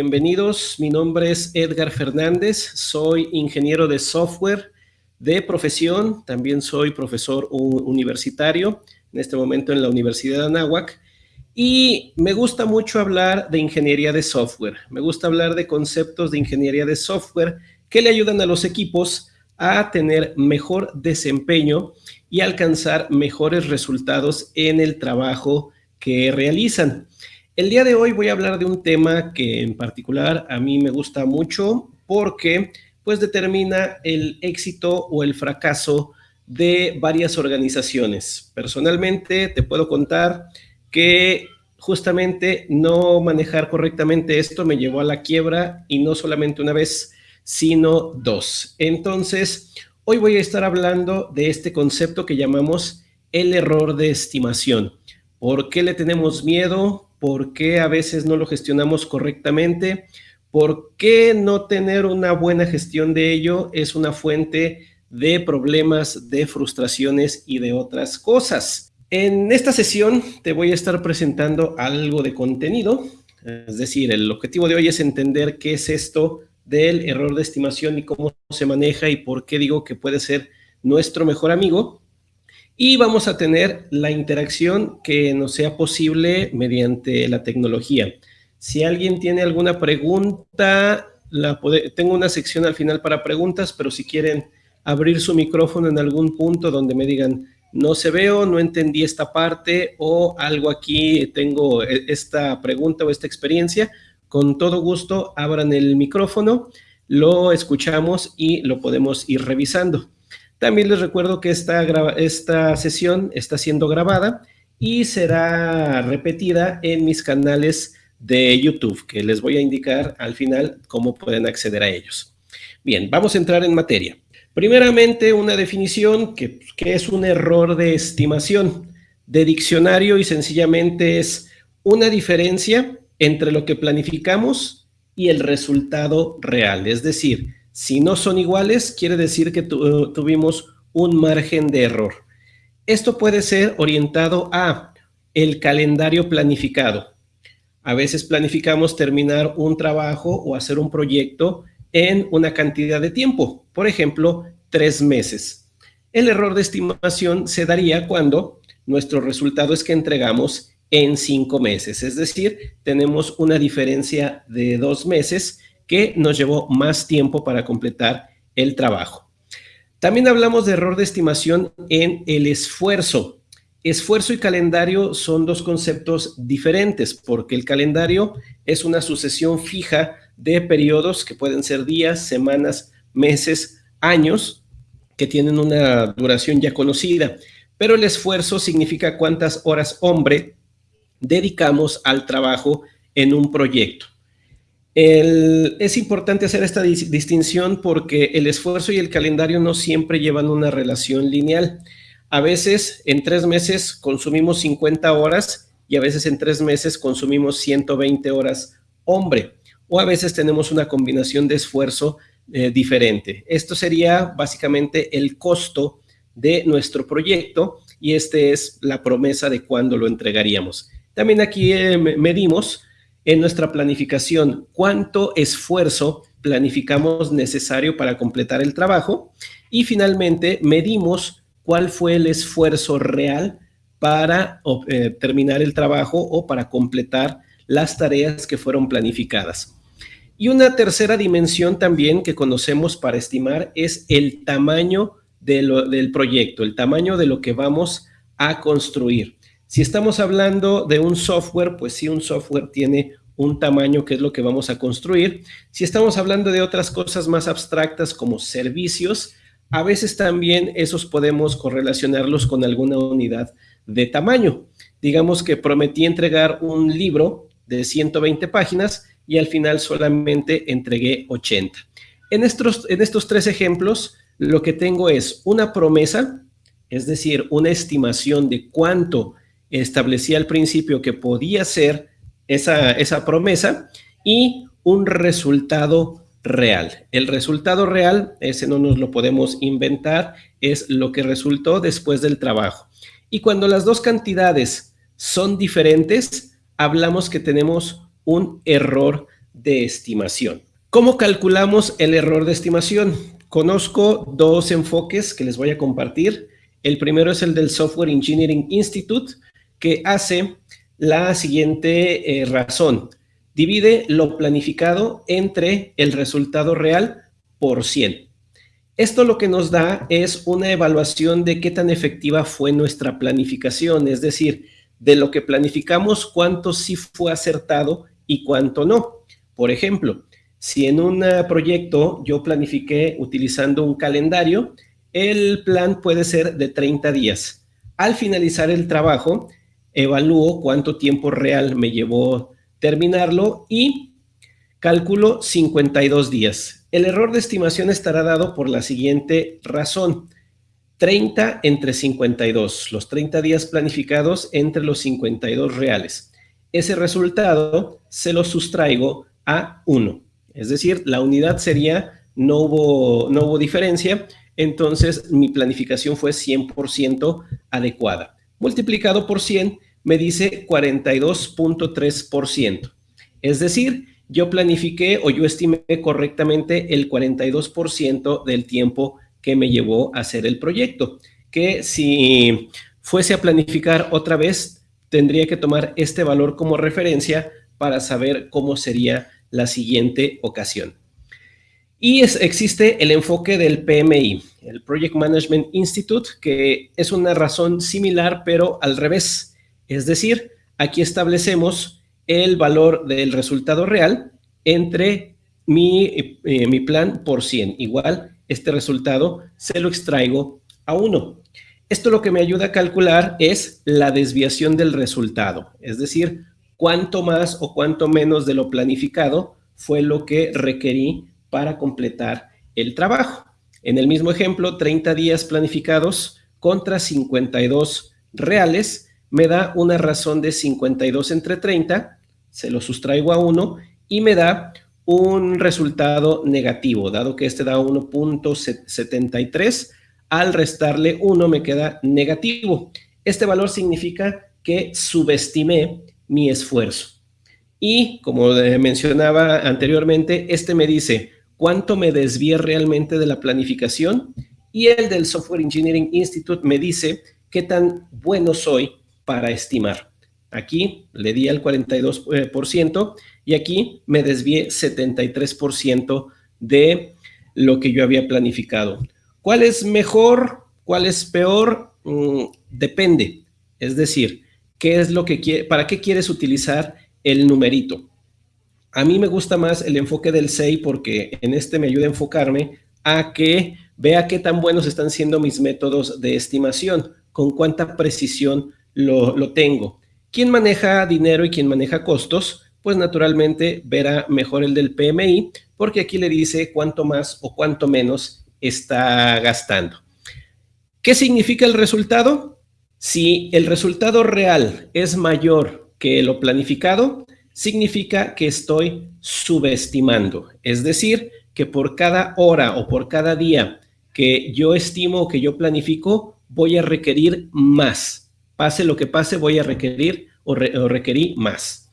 Bienvenidos, mi nombre es Edgar Fernández, soy ingeniero de software de profesión, también soy profesor universitario, en este momento en la Universidad de Anáhuac, y me gusta mucho hablar de ingeniería de software, me gusta hablar de conceptos de ingeniería de software que le ayudan a los equipos a tener mejor desempeño y alcanzar mejores resultados en el trabajo que realizan. El día de hoy voy a hablar de un tema que en particular a mí me gusta mucho porque pues determina el éxito o el fracaso de varias organizaciones. Personalmente te puedo contar que justamente no manejar correctamente esto me llevó a la quiebra y no solamente una vez, sino dos. Entonces, hoy voy a estar hablando de este concepto que llamamos el error de estimación. ¿Por qué le tenemos miedo? Por qué a veces no lo gestionamos correctamente, por qué no tener una buena gestión de ello es una fuente de problemas, de frustraciones y de otras cosas. En esta sesión te voy a estar presentando algo de contenido, es decir, el objetivo de hoy es entender qué es esto del error de estimación y cómo se maneja y por qué digo que puede ser nuestro mejor amigo y vamos a tener la interacción que nos sea posible mediante la tecnología. Si alguien tiene alguna pregunta, tengo una sección al final para preguntas, pero si quieren abrir su micrófono en algún punto donde me digan, no se veo, no entendí esta parte o algo aquí, tengo e, esta pregunta o esta experiencia, con todo gusto abran el micrófono, lo escuchamos y lo podemos ir revisando. También les recuerdo que esta, esta sesión está siendo grabada y será repetida en mis canales de YouTube, que les voy a indicar al final cómo pueden acceder a ellos. Bien, vamos a entrar en materia. Primeramente, una definición que, que es un error de estimación de diccionario y sencillamente es una diferencia entre lo que planificamos y el resultado real. Es decir, si no son iguales, quiere decir que tuvimos un margen de error. Esto puede ser orientado a el calendario planificado. A veces planificamos terminar un trabajo o hacer un proyecto en una cantidad de tiempo, por ejemplo, tres meses. El error de estimación se daría cuando nuestro resultado es que entregamos en cinco meses, es decir, tenemos una diferencia de dos meses que nos llevó más tiempo para completar el trabajo. También hablamos de error de estimación en el esfuerzo. Esfuerzo y calendario son dos conceptos diferentes porque el calendario es una sucesión fija de periodos que pueden ser días, semanas, meses, años, que tienen una duración ya conocida. Pero el esfuerzo significa cuántas horas hombre dedicamos al trabajo en un proyecto es importante hacer esta distinción porque el esfuerzo y el calendario no siempre llevan una relación lineal. A veces en tres meses consumimos 50 horas y a veces en tres meses consumimos 120 horas hombre. O a veces tenemos una combinación de esfuerzo eh, diferente. Esto sería básicamente el costo de nuestro proyecto y este es la promesa de cuándo lo entregaríamos. También aquí eh, medimos en nuestra planificación cuánto esfuerzo planificamos necesario para completar el trabajo y finalmente medimos cuál fue el esfuerzo real para eh, terminar el trabajo o para completar las tareas que fueron planificadas. Y una tercera dimensión también que conocemos para estimar es el tamaño del proyecto, el tamaño de lo que vamos a construir. Si estamos hablando de un software, pues sí, un software tiene un tamaño que es lo que vamos a construir. Si estamos hablando de otras cosas más abstractas como servicios, a veces también esos podemos correlacionarlos con alguna unidad de tamaño. Digamos que prometí entregar un libro de 120 páginas y al final solamente entregué 80. En estos, en estos tres ejemplos, lo que tengo es una promesa, es decir, una estimación de cuánto establecí al principio que podía ser esa, esa promesa y un resultado real. El resultado real, ese no nos lo podemos inventar, es lo que resultó después del trabajo. Y cuando las dos cantidades son diferentes, hablamos que tenemos un error de estimación. ¿Cómo calculamos el error de estimación? Conozco dos enfoques que les voy a compartir. El primero es el del Software Engineering Institute, que hace la siguiente eh, razón. Divide lo planificado entre el resultado real por 100. Esto lo que nos da es una evaluación de qué tan efectiva fue nuestra planificación, es decir, de lo que planificamos, cuánto sí fue acertado y cuánto no. Por ejemplo, si en un proyecto yo planifiqué utilizando un calendario, el plan puede ser de 30 días. Al finalizar el trabajo, evalúo cuánto tiempo real me llevó terminarlo y calculo 52 días. El error de estimación estará dado por la siguiente razón. 30 entre 52, los 30 días planificados entre los 52 reales. Ese resultado se lo sustraigo a 1. Es decir, la unidad sería, no hubo, no hubo diferencia, entonces mi planificación fue 100% adecuada. Multiplicado por 100 me dice 42.3%. Es decir, yo planifiqué o yo estimé correctamente el 42% del tiempo que me llevó a hacer el proyecto, que si fuese a planificar otra vez, tendría que tomar este valor como referencia para saber cómo sería la siguiente ocasión. Y existe el enfoque del PMI, el Project Management Institute, que es una razón similar, pero al revés. Es decir, aquí establecemos el valor del resultado real entre mi, eh, mi plan por 100. Igual, este resultado se lo extraigo a 1. Esto lo que me ayuda a calcular es la desviación del resultado, es decir, cuánto más o cuánto menos de lo planificado fue lo que requerí para completar el trabajo. En el mismo ejemplo, 30 días planificados contra 52 reales me da una razón de 52 entre 30, se lo sustraigo a 1 y me da un resultado negativo, dado que este da 1.73, al restarle 1 me queda negativo. Este valor significa que subestimé mi esfuerzo. Y como mencionaba anteriormente, este me dice cuánto me desvié realmente de la planificación y el del Software Engineering Institute me dice qué tan bueno soy para estimar. Aquí le di al 42% y aquí me desvié 73% de lo que yo había planificado. ¿Cuál es mejor? ¿Cuál es peor? Mm, depende. Es decir, ¿qué es lo que ¿para qué quieres utilizar el numerito? A mí me gusta más el enfoque del SEI porque en este me ayuda a enfocarme a que vea qué tan buenos están siendo mis métodos de estimación, con cuánta precisión lo, tengo. ¿Quién maneja dinero y quién maneja costos? Pues naturalmente verá mejor el del PMI, porque aquí le dice cuánto más o cuánto menos está gastando. ¿Qué significa el resultado? Si el resultado real es mayor que lo planificado, significa que estoy subestimando. Es decir, que por cada hora o por cada día que yo estimo o que yo planifico, voy a requerir más pase lo que pase, voy a requerir o, requerir más.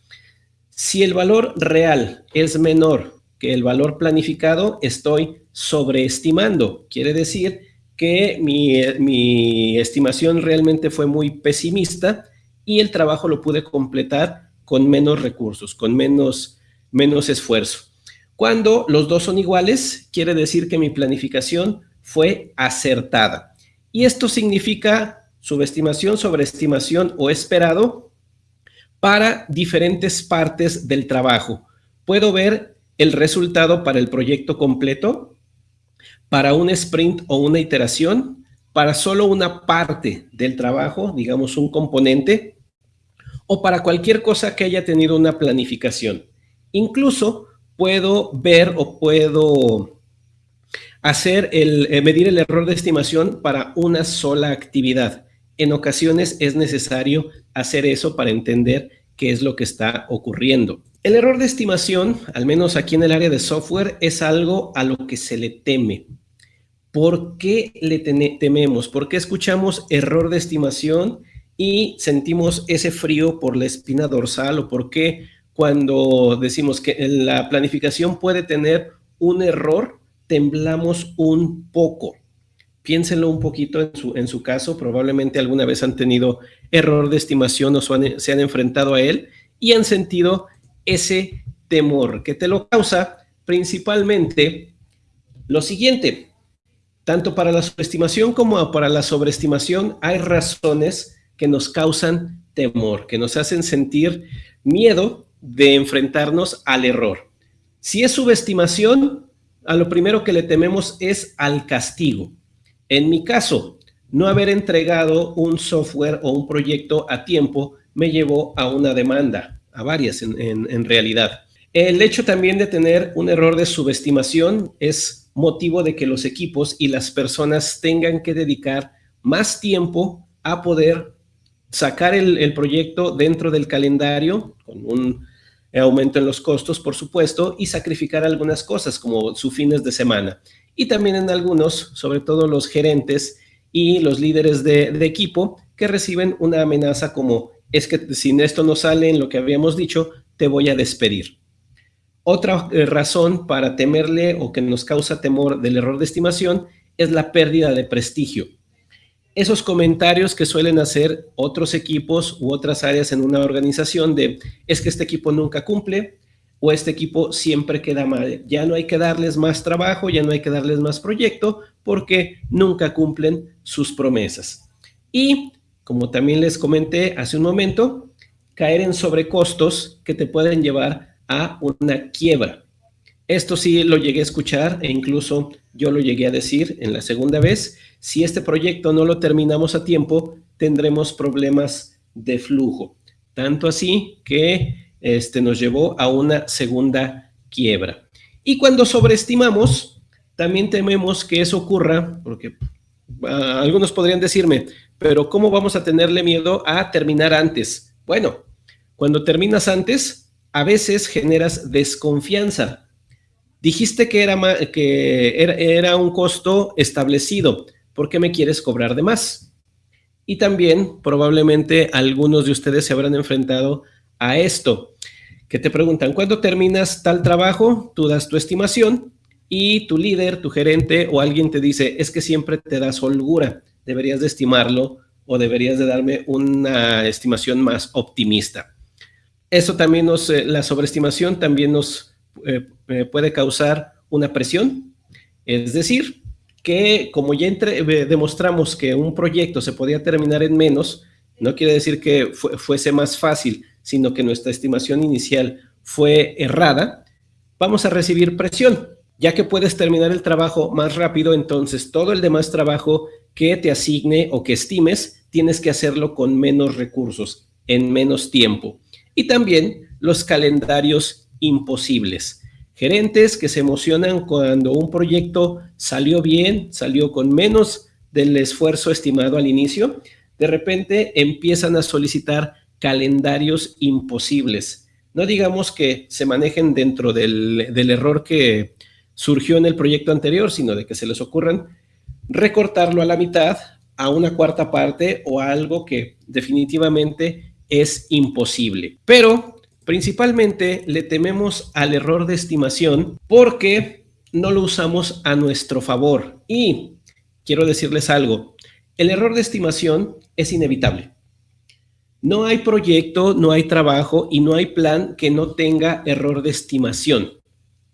Si el valor real es menor que el valor planificado, estoy sobreestimando. Quiere decir que mi, mi, estimación realmente fue muy pesimista y el trabajo lo pude completar con menos recursos, con menos, menos esfuerzo. Cuando los dos son iguales, quiere decir que mi planificación fue acertada. Y esto significa subestimación, sobreestimación o esperado para diferentes partes del trabajo. Puedo ver el resultado para el proyecto completo, para un sprint o una iteración, para solo una parte del trabajo, digamos un componente, o para cualquier cosa que haya tenido una planificación. Incluso puedo ver o puedo hacer el, eh, medir el error de estimación para una sola actividad en ocasiones es necesario hacer eso para entender qué es lo que está ocurriendo. El error de estimación, al menos aquí en el área de software, es algo a lo que se le teme. ¿Por qué le tememos? ¿Por qué escuchamos error de estimación y sentimos ese frío por la espina dorsal? ¿O por qué cuando decimos que la planificación puede tener un error, temblamos un poco. Piénsenlo un poquito en su, en su caso, probablemente alguna vez han tenido error de estimación o se han enfrentado a él y han sentido ese temor que te lo causa principalmente lo siguiente. Tanto para la subestimación como para la sobreestimación hay razones que nos causan temor, que nos hacen sentir miedo de enfrentarnos al error. Si es subestimación, a lo primero que le tememos es al castigo. En mi caso, no haber entregado un software o un proyecto a tiempo me llevó a una demanda, a varias en, realidad. El hecho también de tener un error de subestimación es motivo de que los equipos y las personas tengan que dedicar más tiempo a poder sacar el, proyecto dentro del calendario, con un aumento en los costos, por supuesto, y sacrificar algunas cosas como sus fines de semana. Y también en algunos, sobre todo los gerentes y los líderes de, de equipo, que reciben una amenaza como, es que si esto no sale en lo que habíamos dicho, te voy a despedir. Otra eh, razón para temerle o que nos causa temor del error de estimación es la pérdida de prestigio esos comentarios que suelen hacer otros equipos u otras áreas en una organización de es que este equipo nunca cumple o este equipo siempre queda mal. Ya no hay que darles más trabajo, ya no hay que darles más proyecto porque nunca cumplen sus promesas. Y como también les comenté hace un momento, caer en sobrecostos que te pueden llevar a una quiebra. Esto sí lo llegué a escuchar e incluso yo lo llegué a decir en la segunda vez si este proyecto no lo terminamos a tiempo, tendremos problemas de flujo. Tanto así que este, nos llevó a una segunda quiebra. Y cuando sobreestimamos, también tememos que eso ocurra, porque ah, algunos podrían decirme, pero ¿cómo vamos a tenerle miedo a terminar antes? Bueno, cuando terminas antes, a veces generas desconfianza. Dijiste que era, que era un costo establecido, ¿por qué me quieres cobrar de más? Y también probablemente algunos de ustedes se habrán enfrentado a esto, que te preguntan, ¿cuándo terminas tal trabajo? Tú das tu estimación y tu líder, tu gerente o alguien te dice, es que siempre te das holgura, deberías de estimarlo o deberías de darme una estimación más optimista. Eso también nos, eh, la sobreestimación también nos eh, eh, puede causar una presión, es decir, que como ya eh, demostramos que un proyecto se podía terminar en menos, no quiere decir que fuese más fácil, sino que nuestra estimación inicial fue errada, vamos a recibir presión. Ya que puedes terminar el trabajo más rápido, entonces todo el demás trabajo que te asigne o que estimes, tienes que hacerlo con menos recursos, en menos tiempo. Y también los calendarios imposibles gerentes que se emocionan cuando un proyecto salió bien, salió con menos del esfuerzo estimado al inicio, de repente empiezan a solicitar calendarios imposibles. No digamos que se manejen dentro del, error que surgió en el proyecto anterior, sino de que se les ocurran recortarlo a la mitad, a una cuarta parte o a algo que definitivamente es imposible. Pero Principalmente le tememos al error de estimación porque no lo usamos a nuestro favor. Y quiero decirles algo, el error de estimación es inevitable. No hay proyecto, no hay trabajo y no hay plan que no tenga error de estimación,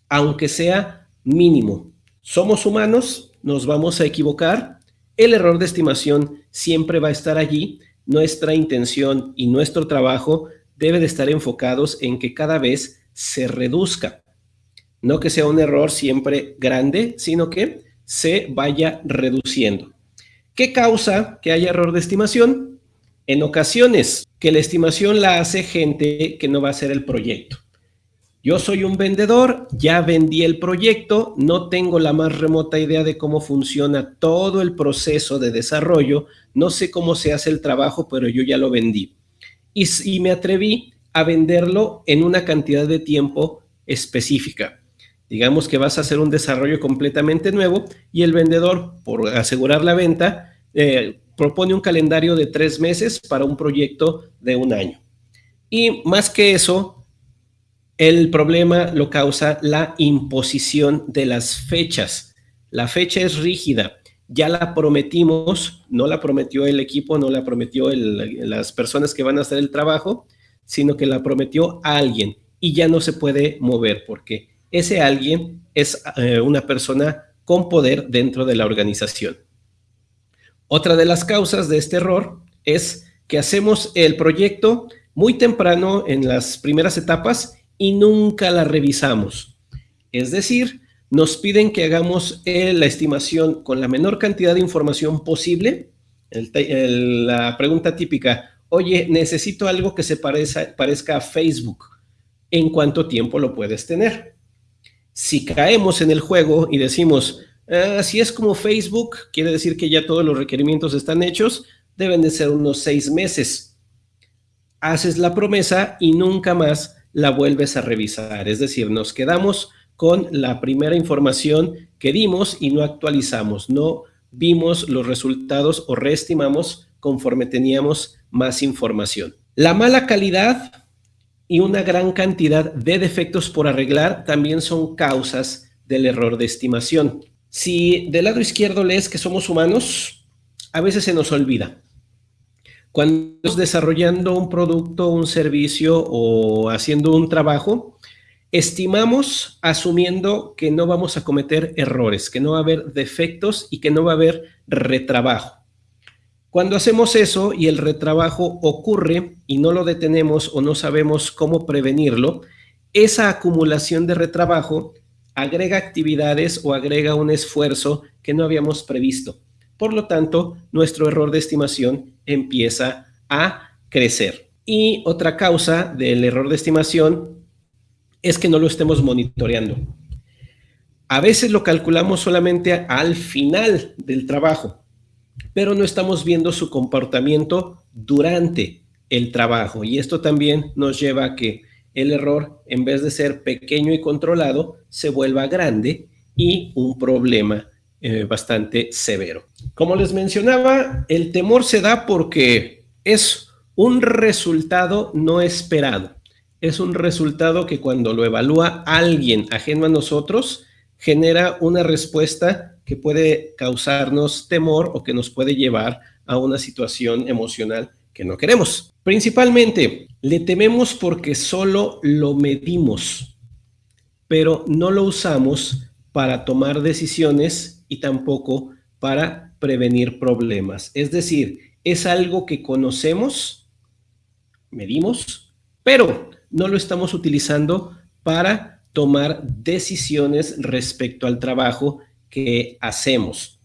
aunque sea mínimo. Somos humanos, nos vamos a equivocar, el error de estimación siempre va a estar allí. Nuestra intención y nuestro trabajo debe de estar enfocados en que cada vez se reduzca. No que sea un error siempre grande, sino que se vaya reduciendo. ¿Qué causa que haya error de estimación? En ocasiones, que la estimación la hace gente que no va a hacer el proyecto. Yo soy un vendedor, ya vendí el proyecto, no tengo la más remota idea de cómo funciona todo el proceso de desarrollo, no sé cómo se hace el trabajo, pero yo ya lo vendí y, me atreví a venderlo en una cantidad de tiempo específica. Digamos que vas a hacer un desarrollo completamente nuevo y el vendedor, por asegurar la venta, eh, propone un calendario de tres meses para un proyecto de un año. Y más que eso, El problema lo causa la imposición de las fechas. La fecha es rígida, ya la prometimos, no la prometió el equipo, no la prometió las personas que van a hacer el trabajo, sino que la prometió alguien y ya no se puede mover porque ese alguien es eh, una persona con poder dentro de la organización. Otra de las causas de este error es que hacemos el proyecto muy temprano en las primeras etapas y nunca la revisamos. Es decir, nos piden que hagamos eh, la estimación con la menor cantidad de información posible. la pregunta típica, oye, necesito algo que se parezca a Facebook. ¿En cuánto tiempo lo puedes tener? Si caemos en el juego y decimos, ah, si es como Facebook, quiere decir que ya todos los requerimientos están hechos, deben de ser unos seis meses. Haces la promesa y nunca más la vuelves a revisar. Es decir, nos quedamos con la primera información que dimos y no actualizamos, no vimos los resultados o reestimamos conforme teníamos más información. La mala calidad y una gran cantidad de defectos por arreglar también son causas del error de estimación. Si del lado izquierdo lees que somos humanos, a veces se nos olvida. Cuando estamos desarrollando un producto, un servicio o haciendo un trabajo, estimamos asumiendo que no vamos a cometer errores, que no va a haber defectos y que no va a haber retrabajo. Cuando hacemos eso y el retrabajo ocurre y no lo detenemos o no sabemos cómo prevenirlo, esa acumulación de retrabajo agrega actividades o agrega un esfuerzo que no habíamos previsto. Por lo tanto, nuestro error de estimación empieza a crecer. Y otra causa del error de estimación es que no lo estemos monitoreando. A veces lo calculamos solamente al final del trabajo pero no estamos viendo su comportamiento durante el trabajo. Y esto también nos lleva a que el error, en vez de ser pequeño y controlado, se vuelva grande y un problema eh, bastante severo. Como les mencionaba, el temor se da porque es un resultado no esperado. Es un resultado que cuando lo evalúa alguien ajeno a nosotros, genera una respuesta que puede causarnos temor o que nos puede llevar a una situación emocional que no queremos. Principalmente, le tememos porque solo lo medimos, pero no lo usamos para tomar decisiones y tampoco para prevenir problemas. Es decir, es algo que conocemos, medimos, pero no lo estamos utilizando para tomar decisiones respecto al trabajo que hacemos.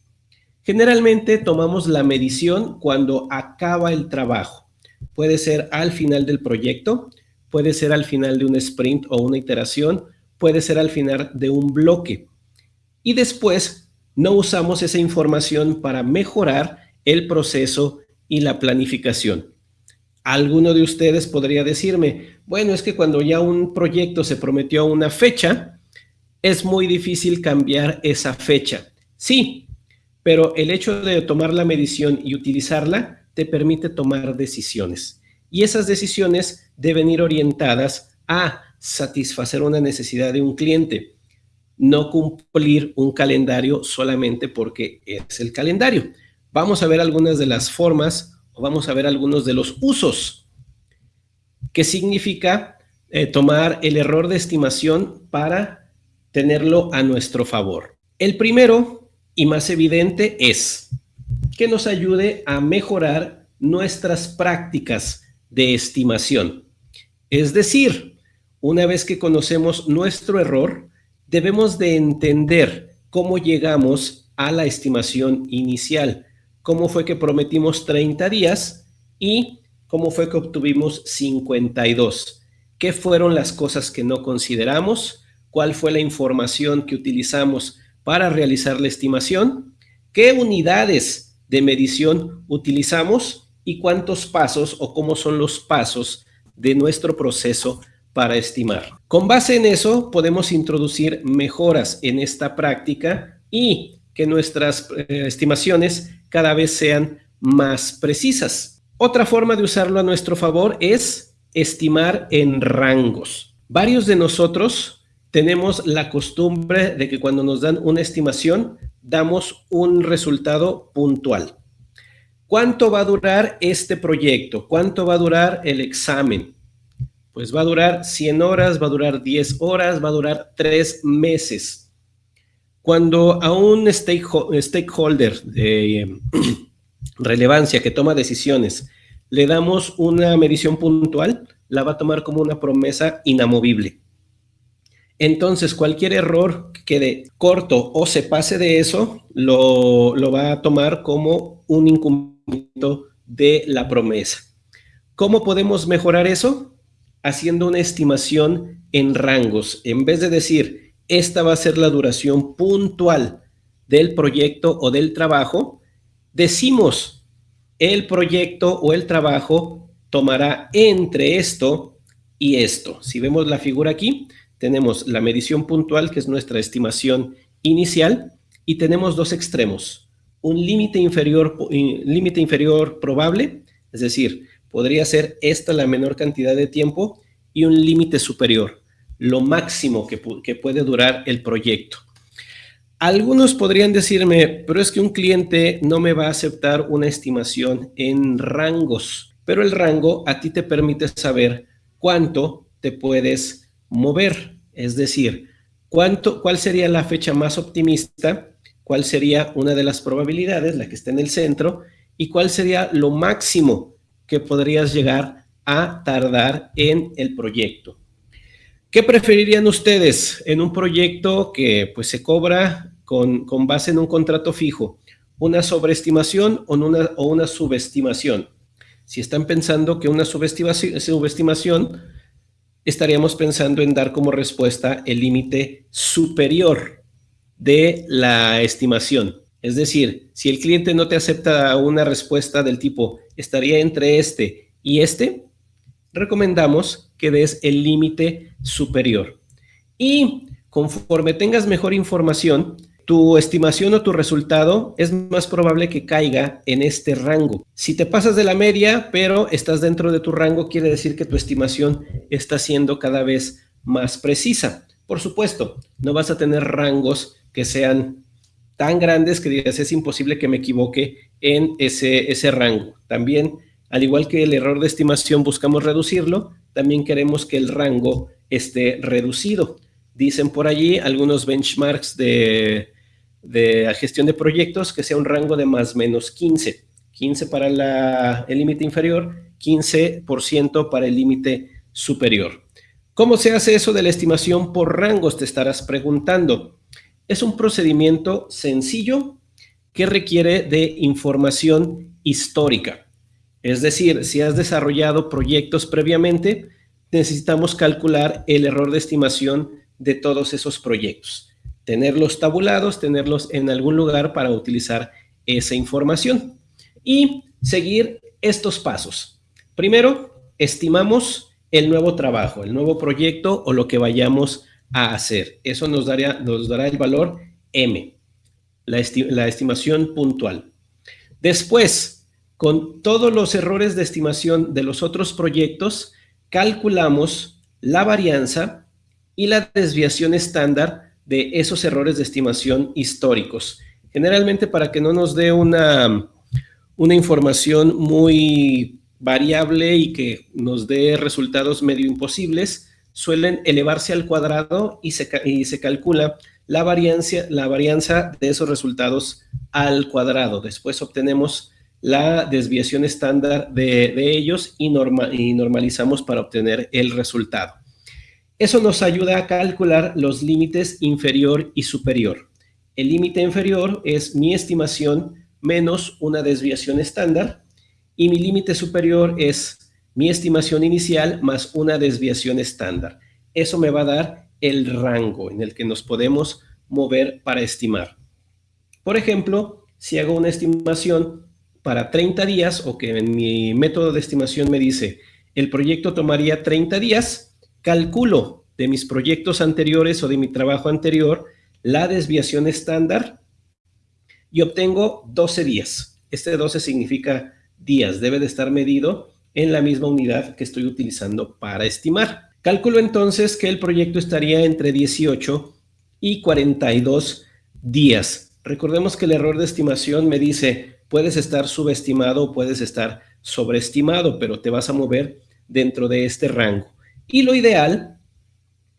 Generalmente tomamos la medición cuando acaba el trabajo. Puede ser al final del proyecto, puede ser al final de un sprint o una iteración, puede ser al final de un bloque. Y después no usamos esa información para mejorar el proceso y la planificación. Alguno de ustedes podría decirme, bueno, es que cuando ya un proyecto se prometió una fecha, es muy difícil cambiar esa fecha. Sí, pero el hecho de tomar la medición y utilizarla te permite tomar decisiones. Y esas decisiones deben ir orientadas a satisfacer una necesidad de un cliente, no cumplir un calendario solamente porque es el calendario. Vamos a ver algunas de las formas vamos a ver algunos de los usos. ¿Qué significa eh, tomar el error de estimación para tenerlo a nuestro favor. El primero y más evidente es que nos ayude a mejorar nuestras prácticas de estimación. Es decir, una vez que conocemos nuestro error, debemos de entender cómo llegamos a la estimación inicial, cómo fue que prometimos 30 días y cómo fue que obtuvimos 52. ¿Qué fueron las cosas que no consideramos? cuál fue la información que utilizamos para realizar la estimación, qué unidades de medición utilizamos y cuántos pasos o cómo son los pasos de nuestro proceso para estimar. Con base en eso, podemos introducir mejoras en esta práctica y que nuestras eh, estimaciones cada vez sean más precisas. Otra forma de usarlo a nuestro favor es estimar en rangos. Varios de nosotros tenemos la costumbre de que cuando nos dan una estimación, damos un resultado puntual. ¿Cuánto va a durar este proyecto? ¿Cuánto va a durar el examen? Pues va a durar 100 horas, va a durar 10 horas, va a durar 3 meses. Cuando a un stakeholder de eh, relevancia que toma decisiones le damos una medición puntual, la va a tomar como una promesa inamovible. Entonces, cualquier error que quede corto o se pase de eso, lo, lo va a tomar como un incumplimiento de la promesa. ¿Cómo podemos mejorar eso? Haciendo una estimación en rangos. En vez de decir, esta va a ser la duración puntual del proyecto o del trabajo, decimos, el proyecto o el trabajo tomará entre esto y esto. Si vemos la figura aquí, tenemos la medición puntual, que es nuestra estimación inicial, y tenemos dos extremos. Un límite inferior, límite inferior probable, es decir, podría ser esta la menor cantidad de tiempo, y un límite superior, lo máximo que, puede durar el proyecto. Algunos podrían decirme, pero es que un cliente no me va a aceptar una estimación en rangos, pero el rango a ti te permite saber cuánto te puedes mover, es decir, cuánto, cuál sería la fecha más optimista, cuál sería una de las probabilidades, la que está en el centro, y cuál sería lo máximo que podrías llegar a tardar en el proyecto. ¿Qué preferirían ustedes en un proyecto que pues se cobra con, con base en un contrato fijo? ¿Una sobreestimación o una, o una subestimación? Si están pensando que una subestimación, subestimación estaríamos pensando en dar como respuesta el límite superior de la estimación. Es decir, si el cliente no te acepta una respuesta del tipo estaría entre este y este, recomendamos que des el límite superior. Y conforme tengas mejor información, tu estimación o tu resultado es más probable que caiga en este rango. Si te pasas de la media, pero estás dentro de tu rango, quiere decir que tu estimación está siendo cada vez más precisa. Por supuesto, no vas a tener rangos que sean tan grandes que digas es imposible que me equivoque en ese, ese rango. También, al igual que el error de estimación buscamos reducirlo, también queremos que el rango esté reducido. Dicen por allí algunos benchmarks de, de gestión de proyectos que sea un rango de más menos 15. 15 para el límite inferior, 15% para el límite superior. ¿Cómo se hace eso de la estimación por rangos? Te estarás preguntando. Es un procedimiento sencillo que requiere de información histórica. Es decir, si has desarrollado proyectos previamente, necesitamos calcular el error de estimación de todos esos proyectos tenerlos tabulados, tenerlos en algún lugar para utilizar esa información y seguir estos pasos. Primero, estimamos el nuevo trabajo, el nuevo proyecto o lo que vayamos a hacer. Eso nos, nos dará el valor M, la, la estimación puntual. Después, con todos los errores de estimación de los otros proyectos, calculamos la varianza y la desviación estándar de esos errores de estimación históricos. Generalmente para que no nos dé una, una información muy variable y que nos dé resultados medio imposibles, suelen elevarse al cuadrado y se, y se calcula la, variancia, la varianza de esos resultados al cuadrado. Después obtenemos la desviación estándar de, ellos y, y normalizamos para obtener el resultado. Eso nos ayuda a calcular los límites inferior y superior. El límite inferior es mi estimación menos una desviación estándar y mi límite superior es mi estimación inicial más una desviación estándar. Eso me va a dar el rango en el que nos podemos mover para estimar. Por ejemplo, si hago una estimación para 30 días o que en mi método de estimación me dice el proyecto tomaría 30 días, calculo de mis proyectos anteriores o de mi trabajo anterior la desviación estándar y obtengo 12 días. Este 12 significa días, debe de estar medido en la misma unidad que estoy utilizando para estimar. Calculo entonces que el proyecto estaría entre 18 y 42 días. Recordemos que el error de estimación me dice, puedes estar subestimado o puedes estar sobreestimado, pero te vas a mover dentro de este rango. Y lo ideal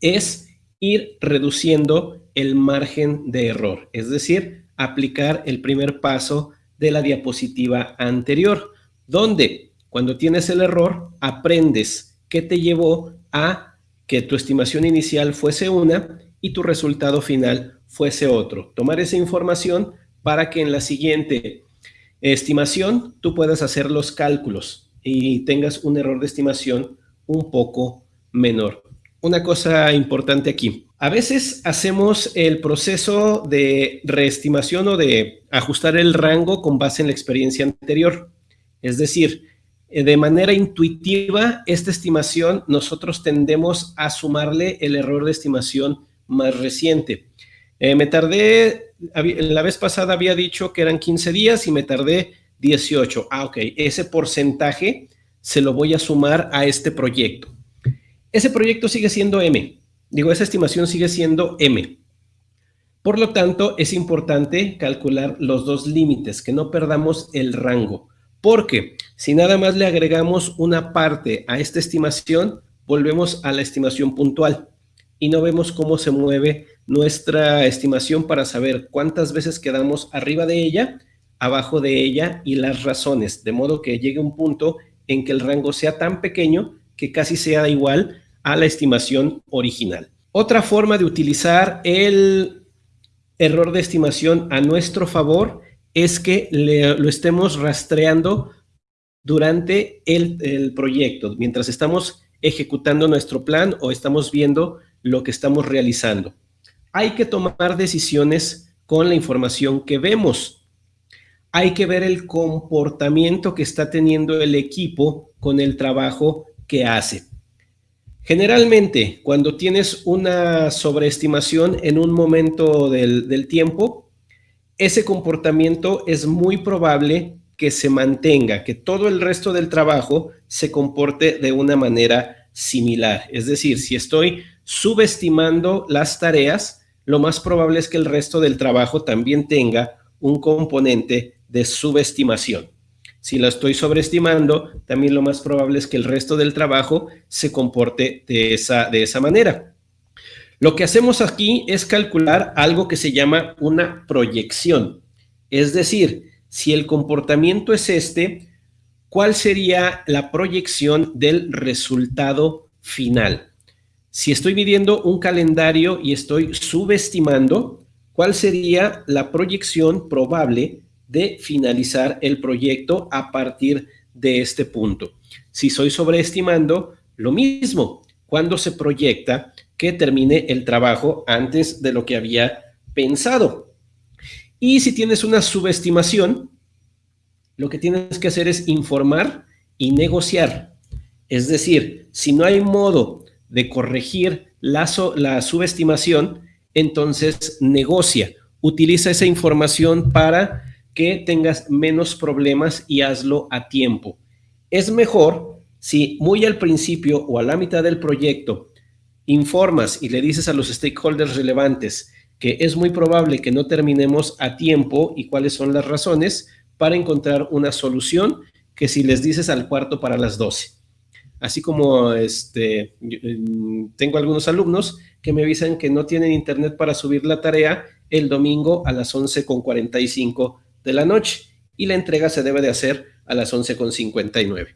es ir reduciendo el margen de error, es decir, aplicar el primer paso de la diapositiva anterior, donde cuando tienes el error aprendes qué te llevó a que tu estimación inicial fuese una y tu resultado final fuese otro. Tomar esa información para que en la siguiente estimación tú puedas hacer los cálculos y tengas un error de estimación un poco menor. Una cosa importante aquí. A veces hacemos el proceso de reestimación o de ajustar el rango con base en la experiencia anterior. Es decir, eh, de manera intuitiva, esta estimación nosotros tendemos a sumarle el error de estimación más reciente. Eh, me tardé, la vez pasada había dicho que eran 15 días y me tardé 18. Ah, ok, ese porcentaje se lo voy a sumar a este proyecto. Ese proyecto sigue siendo M. Digo, esa estimación sigue siendo M. Por lo tanto, es importante calcular los dos límites, que no perdamos el rango. Porque si nada más le agregamos una parte a esta estimación, volvemos a la estimación puntual y no vemos cómo se mueve nuestra estimación para saber cuántas veces quedamos arriba de ella, abajo de ella y las razones, de modo que llegue un punto en que el rango sea tan pequeño que casi sea igual a la estimación original. Otra forma de utilizar el error de estimación a nuestro favor es que lo estemos rastreando durante el, proyecto, mientras estamos ejecutando nuestro plan o estamos viendo lo que estamos realizando. Hay que tomar decisiones con la información que vemos. Hay que ver el comportamiento que está teniendo el equipo con el trabajo que hace. Generalmente, cuando tienes una sobreestimación en un momento del, del tiempo, ese comportamiento es muy probable que se mantenga, que todo el resto del trabajo se comporte de una manera similar. Es decir, si estoy subestimando las tareas, lo más probable es que el resto del trabajo también tenga un componente de subestimación. Si la estoy sobreestimando, también lo más probable es que el resto del trabajo se comporte de esa, de esa manera. Lo que hacemos aquí es calcular algo que se llama una proyección. Es decir, si el comportamiento es este, ¿cuál sería la proyección del resultado final? Si estoy midiendo un calendario y estoy subestimando, ¿cuál sería la proyección probable de finalizar el proyecto a partir de este punto? Si soy sobreestimando, lo mismo. ¿Cuándo se proyecta que termine el trabajo antes de lo que había pensado? Y si tienes una subestimación, lo que tienes que hacer es informar y negociar. Es decir, si no hay modo de corregir la, subestimación, entonces negocia, utiliza esa información para que tengas menos problemas y hazlo a tiempo. Es mejor si muy al principio o a la mitad del proyecto informas y le dices a los stakeholders relevantes que es muy probable que no terminemos a tiempo y cuáles son las razones para encontrar una solución que si les dices al cuarto para las 12 así como este, mm, tengo algunos alumnos que me avisan que no tienen internet para subir la tarea el domingo a las 11.45 de la noche y la entrega se debe de hacer a las 11.59.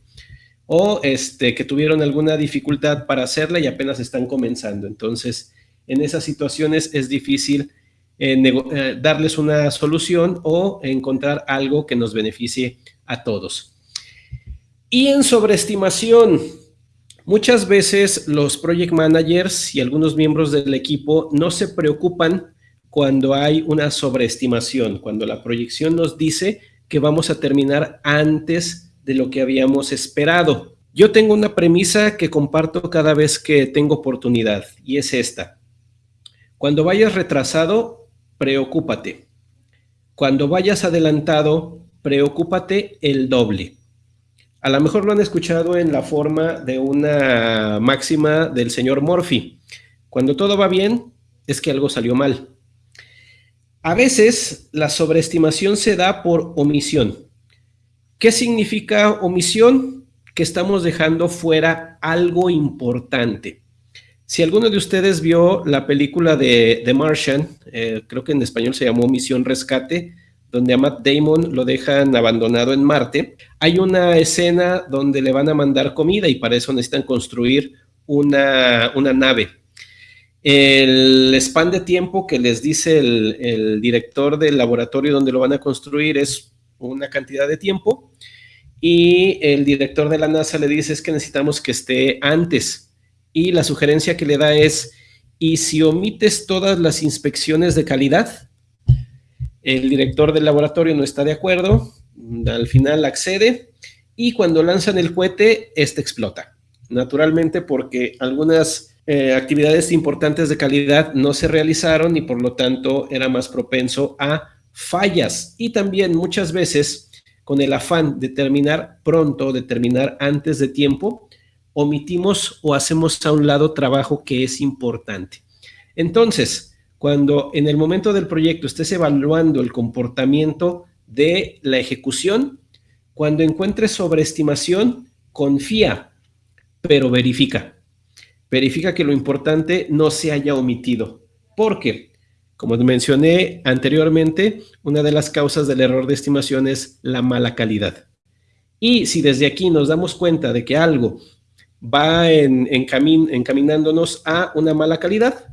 O este, que tuvieron alguna dificultad para hacerla y apenas están comenzando. Entonces, en esas situaciones es difícil eh, eh, darles una solución o encontrar algo que nos beneficie a todos. Y en sobreestimación, muchas veces los project managers y algunos miembros del equipo no se preocupan cuando hay una sobreestimación, cuando la proyección nos dice que vamos a terminar antes de lo que habíamos esperado. Yo tengo una premisa que comparto cada vez que tengo oportunidad y es esta. Cuando vayas retrasado, preocúpate. Cuando vayas adelantado, preocúpate el doble A lo mejor lo han escuchado en la forma de una máxima del señor Murphy. Cuando todo va bien, es que algo salió mal. A veces la sobreestimación se da por omisión. ¿Qué significa omisión? Que estamos dejando fuera algo importante. Si alguno de ustedes vio la película de The Martian, eh, creo que en español se llamó Misión Rescate, donde a Matt Damon lo dejan abandonado en Marte, hay una escena donde le van a mandar comida y para eso necesitan construir una, nave. El span de tiempo que les dice el, el, director del laboratorio donde lo van a construir es una cantidad de tiempo y el director de la NASA le dice es que necesitamos que esté antes y la sugerencia que le da es y si omites todas las inspecciones de calidad, el director del laboratorio no está de acuerdo, al final accede y cuando lanzan el cohete, este explota. Naturalmente porque algunas eh, actividades importantes de calidad no se realizaron y por lo tanto era más propenso a fallas. Y también muchas veces con el afán de terminar pronto, de terminar antes de tiempo, omitimos o hacemos a un lado trabajo que es importante. Entonces, cuando en el momento del proyecto estés evaluando el comportamiento de la ejecución, cuando encuentres sobreestimación, confía, pero verifica. Verifica que lo importante no se haya omitido. Porque, como mencioné anteriormente, una de las causas del error de estimación es la mala calidad. Y si desde aquí nos damos cuenta de que algo va en, encaminándonos a una mala calidad,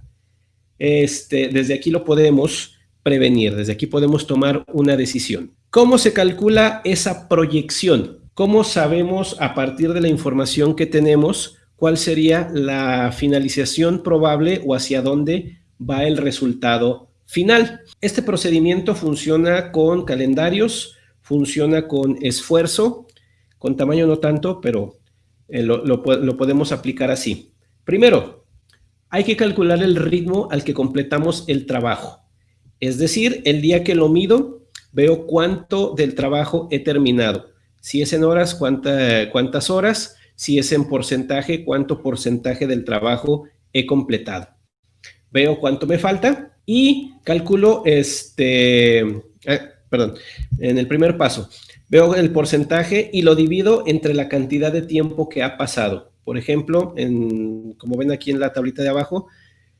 este, desde aquí lo podemos prevenir, desde aquí podemos tomar una decisión. ¿Cómo se calcula esa proyección? ¿Cómo sabemos a partir de la información que tenemos cuál sería la finalización probable o hacia dónde va el resultado final? Este procedimiento funciona con calendarios, funciona con esfuerzo, con tamaño no tanto, pero eh, lo podemos aplicar así. Primero, hay que calcular el ritmo al que completamos el trabajo. Es decir, el día que lo mido, veo cuánto del trabajo he terminado. Si es en horas, cuántas horas. Si es en porcentaje, cuánto porcentaje del trabajo he completado. Veo cuánto me falta y calculo este, ah, perdón, en el primer paso, veo el porcentaje y lo divido entre la cantidad de tiempo que ha pasado. Por ejemplo, en, como ven aquí en la tablita de abajo,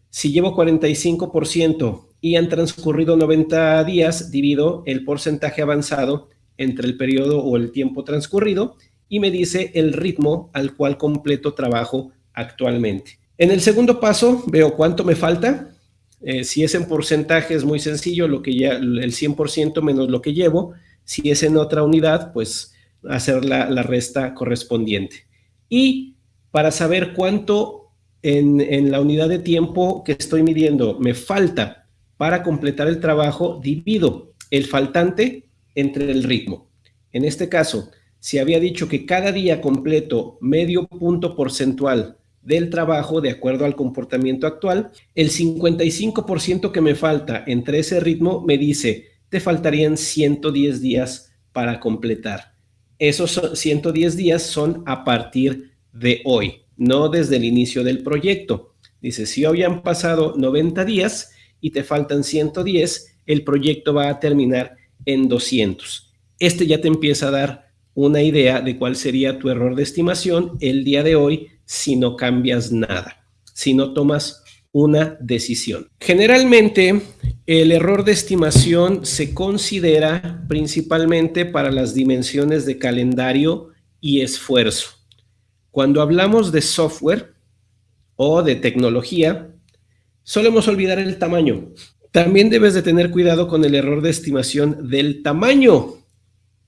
si llevo 45% y han transcurrido 90 días, divido el porcentaje avanzado entre el periodo o el tiempo transcurrido y me dice el ritmo al cual completo trabajo actualmente. En el segundo paso veo cuánto me falta. Eh, si es en porcentaje es muy sencillo, lo que ya, el 100% menos lo que llevo. Si es en otra unidad, pues hacer la, la resta correspondiente. Y para saber cuánto en, la unidad de tiempo que estoy midiendo me falta para completar el trabajo, divido el faltante entre el ritmo. En este caso, si había dicho que cada día completo medio punto porcentual del trabajo de acuerdo al comportamiento actual, el 55% que me falta entre ese ritmo me dice, te faltarían 110 días para completar. Esos 110 días son a partir de hoy, no desde el inicio del proyecto. Dice, si hoy han pasado 90 días y te faltan 110, el proyecto va a terminar en 200. Este ya te empieza a dar una idea de cuál sería tu error de estimación el día de hoy si no cambias nada, si no tomas una decisión. Generalmente, el error de estimación se considera principalmente para las dimensiones de calendario y esfuerzo. Cuando hablamos de software o de tecnología, solemos olvidar el tamaño. También debes de tener cuidado con el error de estimación del tamaño,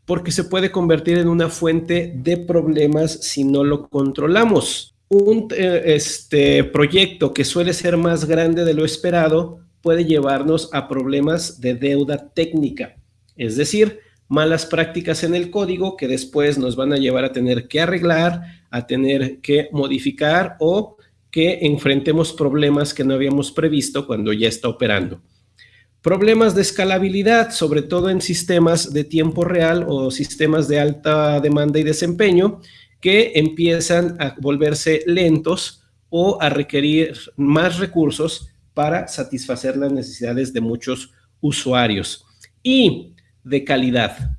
porque se puede convertir en una fuente de problemas si no lo controlamos. Un eh, este, proyecto que suele ser más grande de lo esperado puede llevarnos a problemas de deuda técnica, es decir, malas prácticas en el código que después nos van a llevar a tener que arreglar, a tener que modificar o que enfrentemos problemas que no habíamos previsto cuando ya está operando. Problemas de escalabilidad, sobre todo en sistemas de tiempo real o sistemas de alta demanda y desempeño, que empiezan a volverse lentos o a requerir más recursos para satisfacer las necesidades de muchos usuarios. Y de calidad.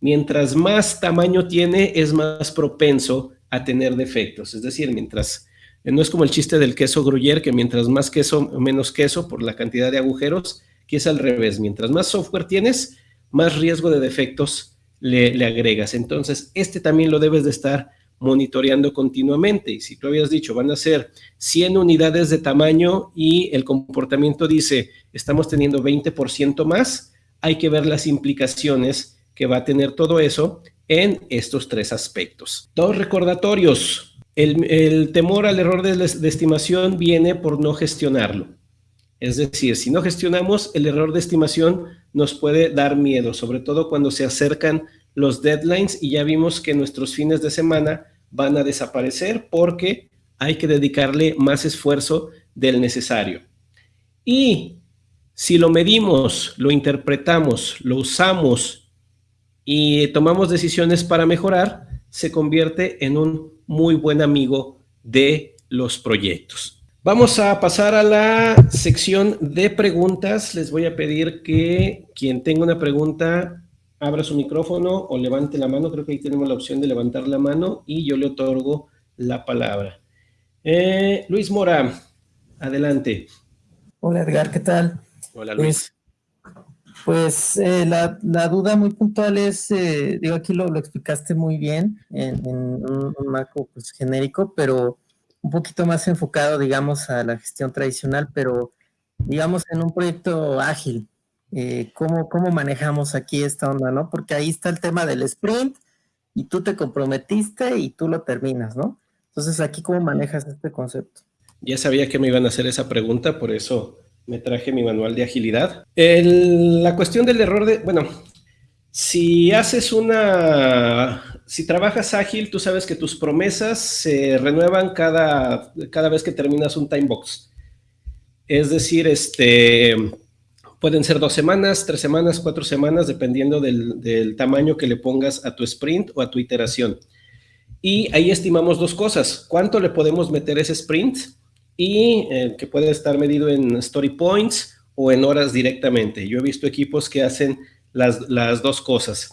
Mientras más tamaño tiene, es más propenso a tener defectos. Es decir, mientras, no es como el chiste del queso gruyere, que mientras más queso, menos queso por la cantidad de agujeros, que es al revés. Mientras más software tienes, más riesgo de defectos le, le agregas. Entonces, este también lo debes de estar monitoreando continuamente. Y si tú habías dicho, van a ser 100 unidades de tamaño y el comportamiento dice, estamos teniendo 20% más, hay que ver las implicaciones que va a tener todo eso en estos tres aspectos. Dos recordatorios. El, temor al error de, de estimación viene por no gestionarlo. Es decir, si no gestionamos, el error de estimación nos puede dar miedo, sobre todo cuando se acercan los deadlines y ya vimos que nuestros fines de semana van a desaparecer porque hay que dedicarle más esfuerzo del necesario. Y si lo medimos, lo interpretamos, lo usamos y tomamos decisiones para mejorar, se convierte en un muy buen amigo de los proyectos. Vamos a pasar a la sección de preguntas. Les voy a pedir que quien tenga una pregunta abra su micrófono o levante la mano. Creo que ahí tenemos la opción de levantar la mano y yo le otorgo la palabra. Eh, Luis Mora, adelante. Hola Edgar, ¿qué tal? Hola Luis. Pues, pues eh, la, duda muy puntual es, eh, digo, aquí lo, explicaste muy bien en, un, marco pues, genérico, pero un poquito más enfocado, digamos, a la gestión tradicional, pero digamos en un proyecto ágil, eh, cómo, cómo manejamos aquí esta onda, ¿no? Porque ahí está el tema del sprint y tú te comprometiste y tú lo terminas, ¿no? Entonces, aquí, ¿cómo manejas este concepto? Ya sabía que me iban a hacer esa pregunta, por eso me traje mi manual de agilidad. la cuestión del error de, bueno, si haces una, si trabajas ágil, tú sabes que tus promesas se renuevan cada, cada vez que terminas un time box. Es decir, este, Pueden ser dos semanas, tres semanas, cuatro semanas, dependiendo del, tamaño que le pongas a tu sprint o a tu iteración. Y ahí estimamos dos cosas. ¿Cuánto le podemos meter ese sprint? Y eh, que puede estar medido en story points o en horas directamente. Yo he visto equipos que hacen las, las dos cosas.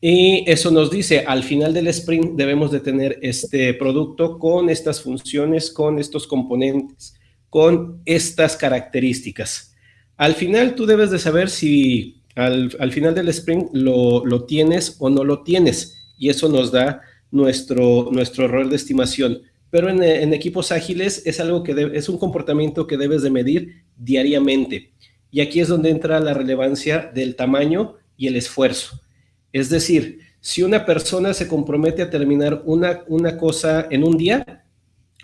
Y eso nos dice, al final del sprint debemos de tener este producto con estas funciones, con estos componentes, con estas características. Al final tú debes de saber si al, final del sprint lo, lo, tienes o no lo tienes y eso nos da nuestro, nuestro error de estimación. Pero en, equipos ágiles es algo que es un comportamiento que debes de medir diariamente. Y aquí es donde entra la relevancia del tamaño y el esfuerzo. Es decir, si una persona se compromete a terminar una, una cosa en un día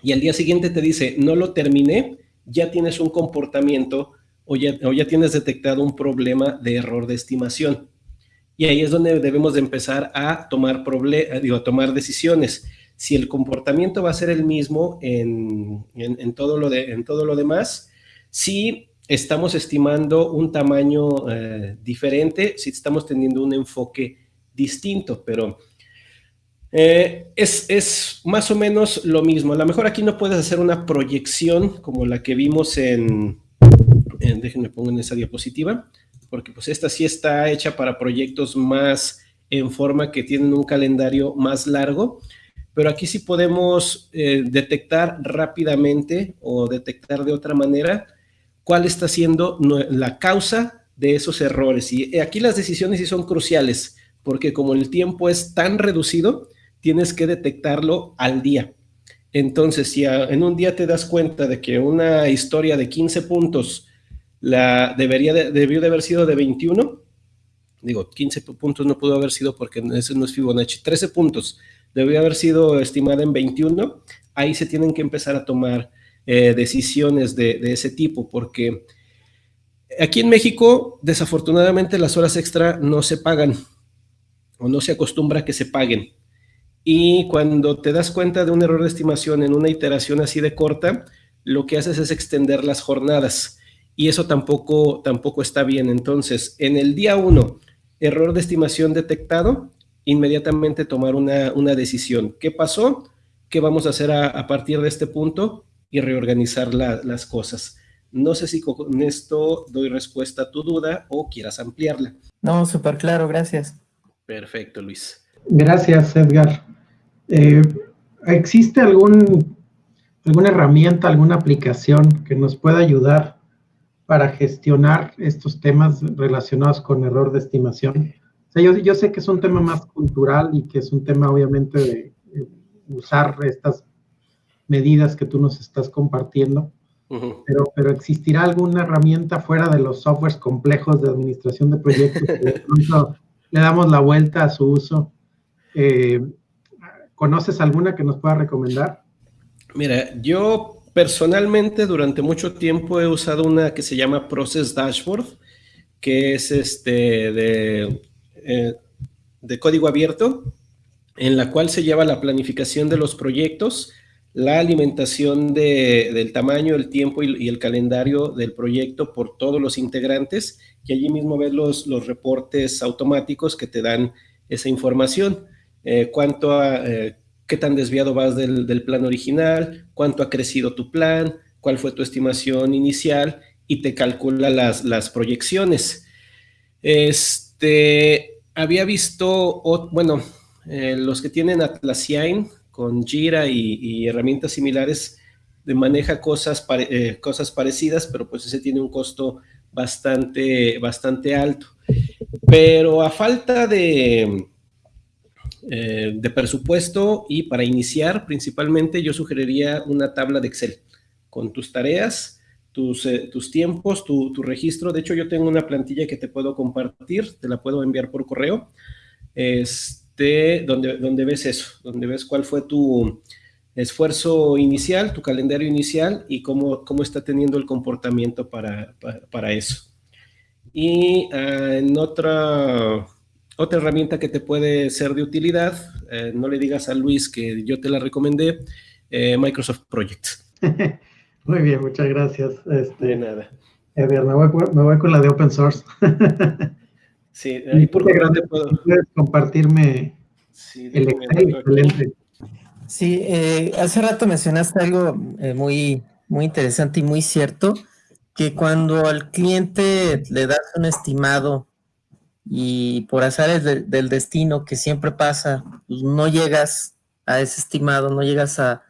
y al día siguiente te dice, no lo terminé, ya tienes un comportamiento o ya, tienes detectado un problema de error de estimación. Y ahí es donde debemos de empezar a tomar, digo, a tomar decisiones. Si el comportamiento va a ser el mismo en, todo, lo de, en todo lo demás, si estamos estimando un tamaño eh, diferente, si estamos teniendo un enfoque distinto, pero eh, es, más o menos lo mismo. A lo mejor aquí no puedes hacer una proyección como la que vimos en, déjenme pongo en esa diapositiva, porque pues esta sí está hecha para proyectos más en forma que tienen un calendario más largo, pero aquí sí podemos eh, detectar rápidamente o detectar de otra manera cuál está siendo la causa de esos errores. Y aquí las decisiones sí son cruciales, porque como el tiempo es tan reducido, tienes que detectarlo al día. Entonces, si en un día te das cuenta de que una historia de 15 puntos la debería debió de haber sido de 21. Digo, 15 puntos no pudo haber sido porque ese no es Fibonacci. 13 puntos debió haber sido estimada en 21. Ahí se tienen que empezar a tomar eh, decisiones de, ese tipo porque aquí en México, desafortunadamente, las horas extra no se pagan o no se acostumbra que se paguen. Y cuando te das cuenta de un error de estimación en una iteración así de corta, lo que haces es extender las jornadas y eso tampoco, tampoco está bien. Entonces, en el día uno, error de estimación detectado, inmediatamente tomar una, decisión. ¿Qué pasó? ¿Qué vamos a hacer a, partir de este punto? Y reorganizar las cosas. No sé si con esto doy respuesta a tu duda o quieras ampliarla. No, súper claro, gracias. Perfecto, Luis. Gracias, Edgar. Eh, ¿Existe algún, alguna herramienta, alguna aplicación que nos pueda ayudar para gestionar estos temas relacionados con error de estimación? O sea, yo, sé que es un tema más cultural y que es un tema obviamente de, usar estas medidas que tú nos estás compartiendo, pero, pero ¿existirá alguna herramienta fuera de los softwares complejos de administración de proyectos que le damos la vuelta a su uso? Eh, ¿Conoces alguna que nos pueda recomendar? Mira, yo personalmente durante mucho tiempo he usado una que se llama Process Dashboard, que es este de, eh, de código abierto, en la cual se lleva la planificación de los proyectos, la alimentación del tamaño, el tiempo y, el calendario del proyecto por todos los integrantes y allí mismo ves los, los reportes automáticos que te dan esa información. Eh, cuánto a, eh, qué tan desviado vas del, plan original, cuánto ha crecido tu plan, cuál fue tu estimación inicial y te calcula las, las proyecciones. Este, había visto, bueno, eh, los que tienen Atlassian con Jira y, herramientas similares maneja cosas, eh, cosas parecidas, pero pues ese tiene un costo bastante, bastante alto. Pero a falta de, eh, de presupuesto y para iniciar, principalmente yo sugeriría una tabla de Excel con tus tareas, tus, tus tiempos, tu, tu, registro. De hecho, yo tengo una plantilla que te puedo compartir, te la puedo enviar por correo. Es, donde, donde ves eso, donde ves cuál fue tu esfuerzo inicial, tu calendario inicial y cómo, cómo está teniendo el comportamiento para, para, eso. Y ah, en otra, otra herramienta que te puede ser de utilidad, eh, no le digas a Luis que yo te la recomendé, eh, Microsoft Project. Muy bien, muchas gracias. Este, de nada. me voy, me voy con la de open source. Sí, ahí por grande puedo. Puedes compartirme el excelente. Sí, eh, hace rato mencionaste algo eh, muy, muy interesante y muy cierto, que cuando al cliente le das un estimado y por azares del destino que siempre pasa, pues no llegas a ese estimado, no llegas a,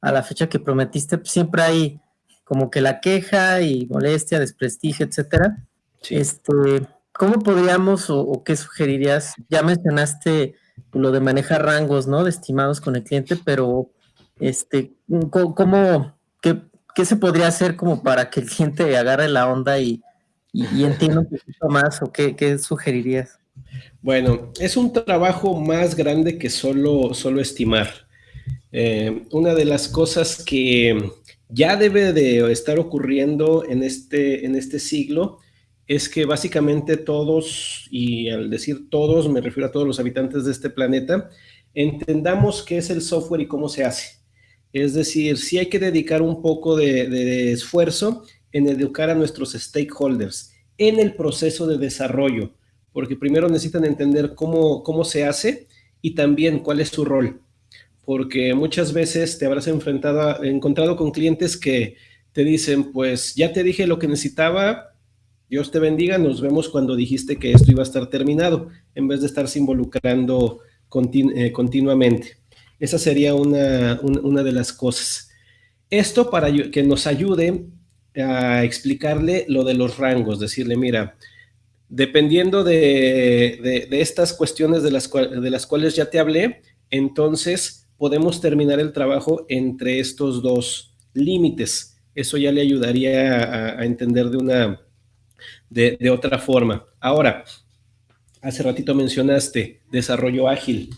a la fecha que prometiste, pues siempre hay como que la queja y molestia, desprestigio, etcétera. Este, ¿Cómo podríamos o, qué sugerirías? Ya mencionaste lo de manejar rangos, ¿no? De estimados con el cliente, pero este, ¿cómo, qué, se podría hacer como para que el cliente agarre la onda y, entienda un poquito más o qué, sugerirías? Bueno, es un trabajo más grande que solo, solo estimar. Eh, una de las cosas que ya debe de estar ocurriendo en este, en este siglo es que básicamente todos, y al decir todos me refiero a todos los habitantes de este planeta, entendamos qué es el software y cómo se hace. Es decir, sí hay que dedicar un poco de, esfuerzo en educar a nuestros stakeholders en el proceso de desarrollo, porque primero necesitan entender cómo, cómo se hace y también cuál es su rol, porque muchas veces te habrás enfrentado, encontrado con clientes que te dicen, pues ya te dije lo que necesitaba, Dios te bendiga, nos vemos cuando dijiste que esto iba a estar terminado, en vez de estarse involucrando eh, continuamente. Esa sería una, de las cosas. Esto para que nos ayude a explicarle lo de los rangos, decirle, mira, dependiendo de, estas cuestiones de las, de las cuales ya te hablé, entonces podemos terminar el trabajo entre estos dos límites. Eso ya le ayudaría a entender de una de, otra forma. Ahora, hace ratito mencionaste desarrollo ágil.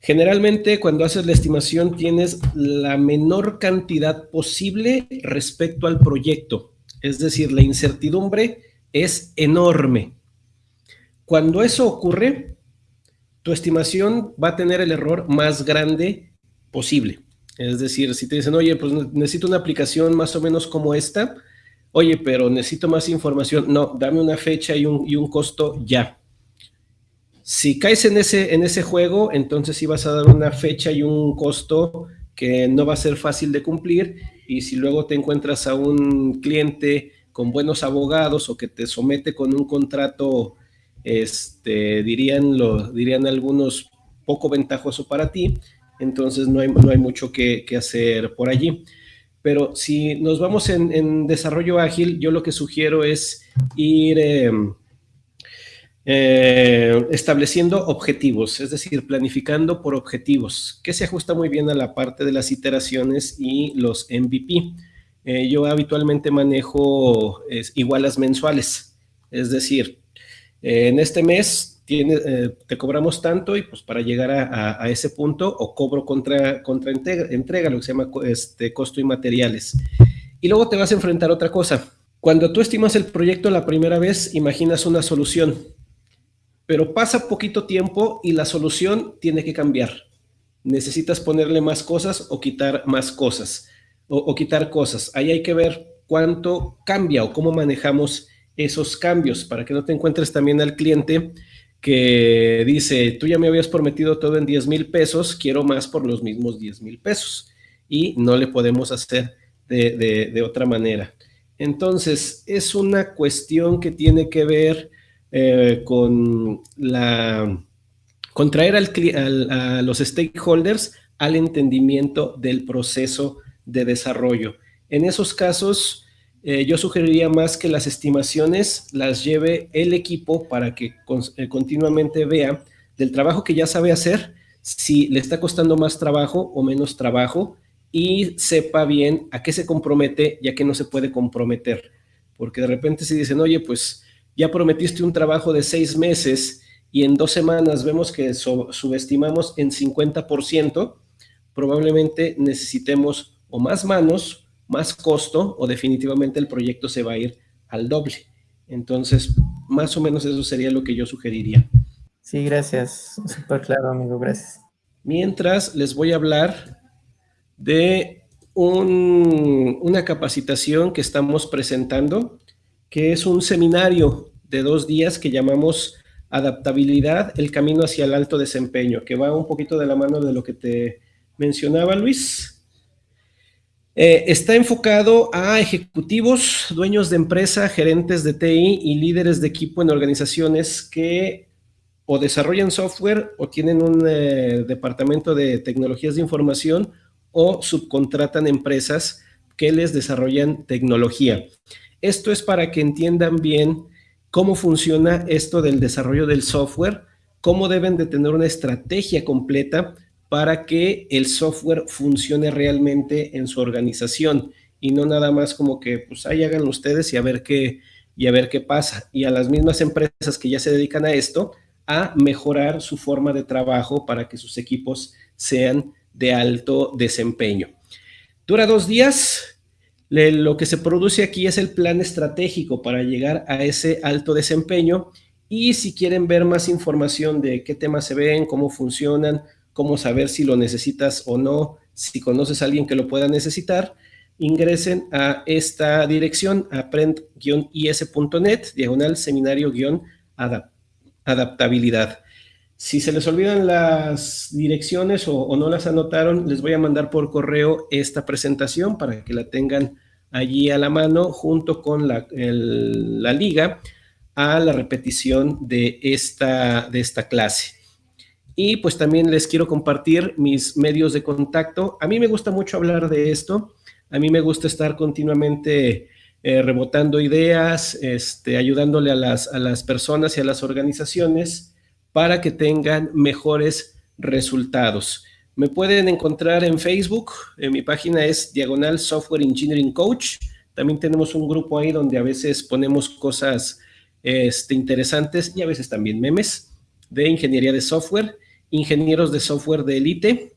Generalmente cuando haces la estimación tienes la menor cantidad posible respecto al proyecto. Es decir, la incertidumbre es enorme. Cuando eso ocurre, tu estimación va a tener el error más grande posible. Es decir, si te dicen, oye, pues necesito una aplicación más o menos como esta, oye, pero necesito más información. No, dame una fecha y un, costo ya. Si caes en ese, en ese juego, entonces sí vas a dar una fecha y un costo que no va a ser fácil de cumplir y si luego te encuentras a un cliente con buenos abogados o que te somete con un contrato, este, dirían, lo, dirían algunos, poco ventajoso para ti, entonces no hay, no hay mucho que, hacer por allí. Pero si nos vamos en, desarrollo ágil, yo lo que sugiero es ir... Em, eh, estableciendo objetivos, es decir, planificando por objetivos, que se ajusta muy bien a la parte de las iteraciones y los MVP. Eh, yo habitualmente manejo igualas mensuales, es decir, eh, en este mes tiene, te cobramos tanto y pues para llegar a, ese punto o cobro contra, contra entrega, lo que se llama este, costo y materiales. Y luego te vas a enfrentar a otra cosa. Cuando tú estimas el proyecto la primera vez, imaginas una solución pero pasa poquito tiempo y la solución tiene que cambiar. Necesitas ponerle más cosas o quitar más cosas, o, quitar cosas. Ahí hay que ver cuánto cambia o cómo manejamos esos cambios para que no te encuentres también al cliente que dice, tú ya me habías prometido todo en 10 mil pesos, quiero más por los mismos 10 mil pesos. Y no le podemos hacer de, de otra manera. Entonces, es una cuestión que tiene que ver eh, con la contraer al, a los stakeholders al entendimiento del proceso de desarrollo. En esos casos, eh, yo sugeriría más que las estimaciones las lleve el equipo para que eh, continuamente vea del trabajo que ya sabe hacer, si le está costando más trabajo o menos trabajo y sepa bien a qué se compromete ya que no se puede comprometer. Porque de repente si dicen, oye, pues ya prometiste un trabajo de seis meses y en dos semanas vemos que subestimamos en 50%, probablemente necesitemos o más manos, más costo o definitivamente el proyecto se va a ir al doble. Entonces, más o menos eso sería lo que yo sugeriría. Sí, gracias. Súper claro, amigo. Gracias. Mientras, les voy a hablar de una capacitación que estamos presentando que es un seminario de dos días que llamamos Adaptabilidad, el camino hacia el alto desempeño, que va un poquito de la mano de lo que te mencionaba Luis. Eh, está enfocado a ejecutivos, dueños de empresa, gerentes de TI y líderes de equipo en organizaciones que o desarrollan software o tienen un eh, departamento de tecnologías de información o subcontratan empresas que les desarrollan tecnología. Esto es para que entiendan bien cómo funciona esto del desarrollo del software, cómo deben de tener una estrategia completa para que el software funcione realmente en su organización y no nada más como que pues ahí háganlo ustedes y a ver qué y a ver qué pasa. Y a las mismas empresas que ya se dedican a esto, a mejorar su forma de trabajo para que sus equipos sean de alto desempeño. Dura dos días, lo que se produce aquí es el plan estratégico para llegar a ese alto desempeño y si quieren ver más información de qué temas se ven, cómo funcionan, cómo saber si lo necesitas o no, si conoces a alguien que lo pueda necesitar, ingresen a esta dirección, aprend-is.net, diagonal seminario-adaptabilidad. Si se les olvidan las direcciones o, no las anotaron, les voy a mandar por correo esta presentación para que la tengan allí a la mano junto con la, la liga a la repetición de esta, de esta clase. Y pues también les quiero compartir mis medios de contacto. A mí me gusta mucho hablar de esto. A mí me gusta estar continuamente eh, rebotando ideas, este, ayudándole a las, a las personas y a las organizaciones para que tengan mejores resultados. Me pueden encontrar en Facebook, en mi página es Diagonal Software Engineering Coach. También tenemos un grupo ahí donde a veces ponemos cosas este, interesantes y a veces también memes de ingeniería de software, ingenieros de software de élite.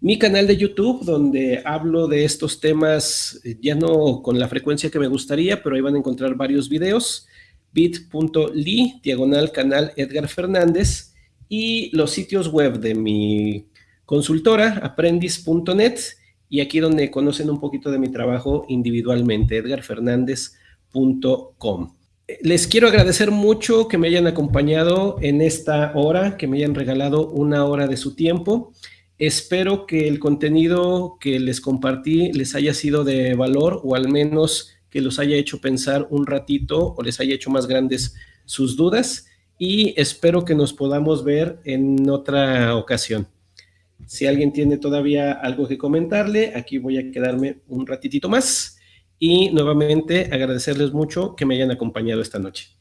Mi canal de YouTube, donde hablo de estos temas, eh, ya no con la frecuencia que me gustaría, pero ahí van a encontrar varios videos bit.ly, diagonal canal Edgar Fernández, y los sitios web de mi consultora, aprendiz.net y aquí donde conocen un poquito de mi trabajo individualmente, edgarfernandez.com. Les quiero agradecer mucho que me hayan acompañado en esta hora, que me hayan regalado una hora de su tiempo. Espero que el contenido que les compartí les haya sido de valor o al menos que los haya hecho pensar un ratito o les haya hecho más grandes sus dudas y espero que nos podamos ver en otra ocasión. Si alguien tiene todavía algo que comentarle, aquí voy a quedarme un ratitito más y nuevamente agradecerles mucho que me hayan acompañado esta noche.